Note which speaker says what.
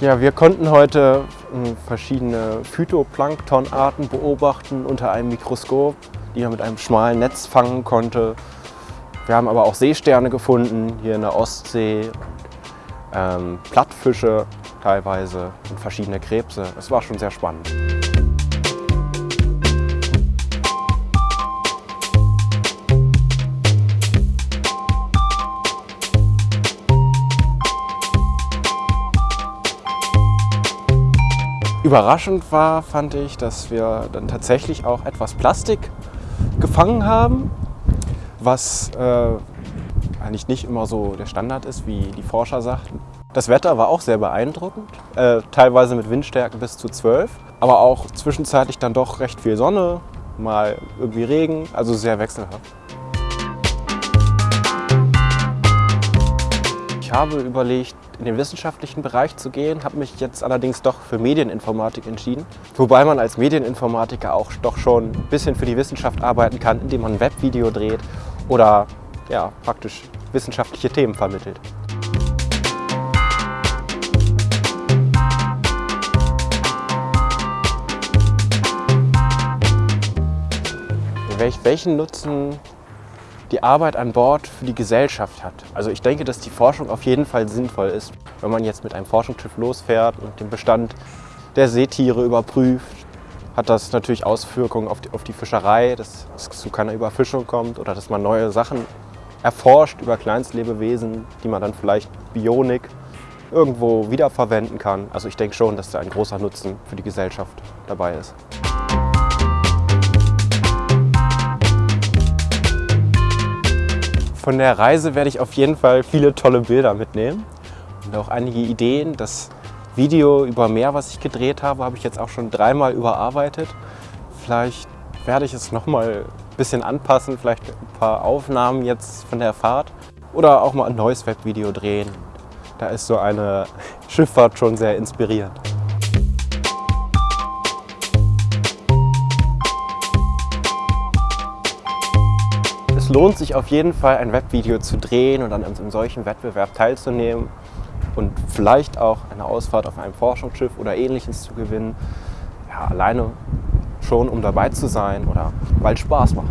Speaker 1: Ja, wir konnten heute äh, verschiedene Phytoplanktonarten beobachten unter einem Mikroskop, die man mit einem schmalen Netz fangen konnte. Wir haben aber auch Seesterne gefunden, hier in der Ostsee, ähm, Plattfische teilweise und verschiedene Krebse. Es war schon sehr spannend. Überraschend war, fand ich, dass wir dann tatsächlich auch etwas Plastik gefangen haben, was äh, eigentlich nicht immer so der Standard ist, wie die Forscher sagten. Das Wetter war auch sehr beeindruckend, äh, teilweise mit Windstärken bis zu 12, aber auch zwischenzeitlich dann doch recht viel Sonne, mal irgendwie Regen, also sehr wechselhaft. Ich habe überlegt, in den wissenschaftlichen Bereich zu gehen, habe mich jetzt allerdings doch für Medieninformatik entschieden. Wobei man als Medieninformatiker auch doch schon ein bisschen für die Wissenschaft arbeiten kann, indem man ein Webvideo dreht oder ja, praktisch wissenschaftliche Themen vermittelt. Welchen Nutzen die Arbeit an Bord für die Gesellschaft hat. Also ich denke, dass die Forschung auf jeden Fall sinnvoll ist, wenn man jetzt mit einem Forschungsschiff losfährt und den Bestand der Seetiere überprüft, hat das natürlich Auswirkungen auf die, auf die Fischerei, dass es zu keiner Überfischung kommt oder dass man neue Sachen erforscht über Kleinstlebewesen, die man dann vielleicht Bionik irgendwo wiederverwenden kann. Also ich denke schon, dass da ein großer Nutzen für die Gesellschaft dabei ist. Von der Reise werde ich auf jeden Fall viele tolle Bilder mitnehmen und auch einige Ideen. Das Video über Meer, was ich gedreht habe, habe ich jetzt auch schon dreimal überarbeitet. Vielleicht werde ich es nochmal ein bisschen anpassen, vielleicht ein paar Aufnahmen jetzt von der Fahrt oder auch mal ein neues Webvideo drehen. Da ist so eine Schifffahrt schon sehr inspirierend. Es lohnt sich auf jeden Fall, ein Webvideo zu drehen und in einem solchen Wettbewerb teilzunehmen und vielleicht auch eine Ausfahrt auf einem Forschungsschiff oder ähnliches zu gewinnen. Ja, alleine schon, um dabei zu sein oder weil es Spaß macht.